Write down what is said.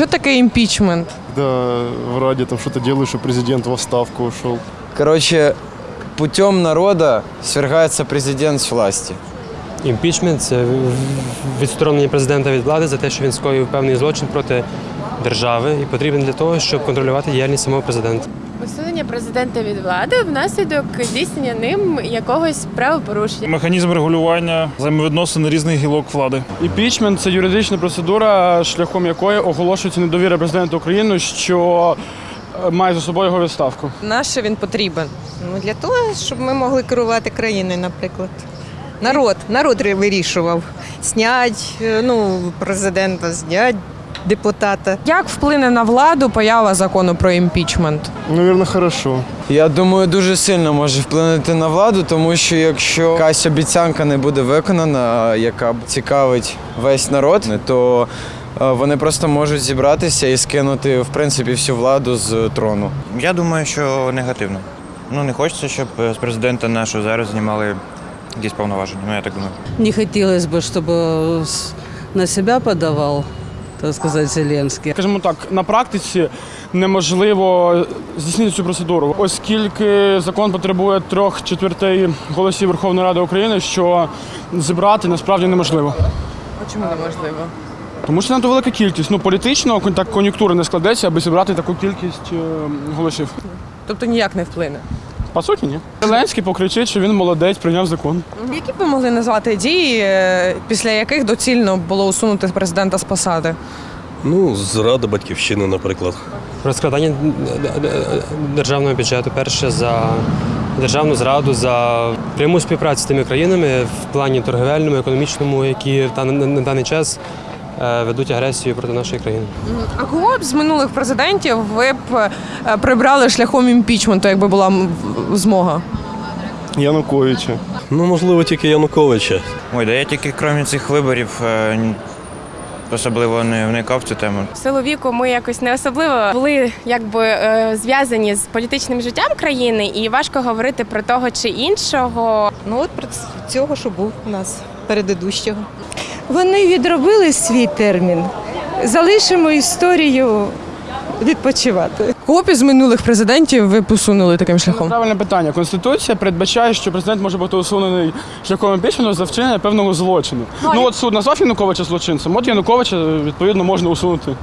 що таке імпічмент? Когда в Раде там что-то делают, что президент в отставку ушел. Короче, путем народа свергается президент з власти. Імпічмент це відсторонення президента від влади за те, що він скоїв певний злочин проти держави і потрібен для того, щоб контролювати діяльність самого президента. Усунення президента від влади внаслідок здійснення ним якогось правопорушення. Механізм регулювання взаємовідносин різних гілок влади. Імпічмент це юридична процедура, шляхом якої оголошується недовіра президента України, що е, має за собою його відставку. Нащо він потрібен? Ну, для того, щоб ми могли керувати країною, наприклад. Народ, народ вирішував. Снять е, ну, президента, знять депутата. Як вплине на владу поява закону про імпічмент? Наверное, хорошо. Я думаю, дуже сильно може вплинути на владу, тому що якщо якась обіцянка не буде виконана, яка б цікавить весь народ, то е, вони просто можуть зібратися і скинути в принципі всю владу з трону. Я думаю, що негативно. Ну не хочеться, щоб з президента нашого зараз знімали якісь повноваження. Ну я так думаю. Не хотелось бы, чтобы с- на себя подавал, так сказать, Зеленский. Скажімо так, на практиці неможливо здійснити цю процедуру, оскільки закон потребує трьох четвертей голосів Верховної Ради України, що зібрати насправді неможливо. А чому неможливо? Тому що надто велика кількість. Ну політично так кон'юнктура не складеться, аби зібрати таку кількість е, голосів. Тобто ніяк не вплине. По суті, ні. Зеленський покричить, що він молодець, прийняв закон. Які б ви могли назвати дії, е, після яких доцільно було усунути президента з посади? Ну, зрада батьківщини, наприклад. Розкрадання державного бюджету, перше за державну зраду, за пряму співпрацю з тими країнами в плані торговельному, економічному, які та- на на даний час е, ведуть агресію проти нашої країни. А кого б з минулих президентів ви б е, прибрали шляхом імпічменту, якби була змога? Януковича. Ну, можливо, тільки Януковича. Ой, да я тільки крім цих виборів е, особливо не вникав в цю тему. В силу віку ми якось не особливо були якби е, зв'язані з політичним життям країни, і важко говорити про того чи іншого. Ну от про цього, що був у нас передидущого. Вони відробили свій термін. Залишимо історію відпочивати. Кого б із минулих президентів ви посунули таким шляхом? Правильне питання. Конституція передбачає, що президент може бути усунений шляхом імпічменту за вчинення певного злочину. Ну от суд назвав Януковича злочинцем. От Януковича відповідно можна усунути.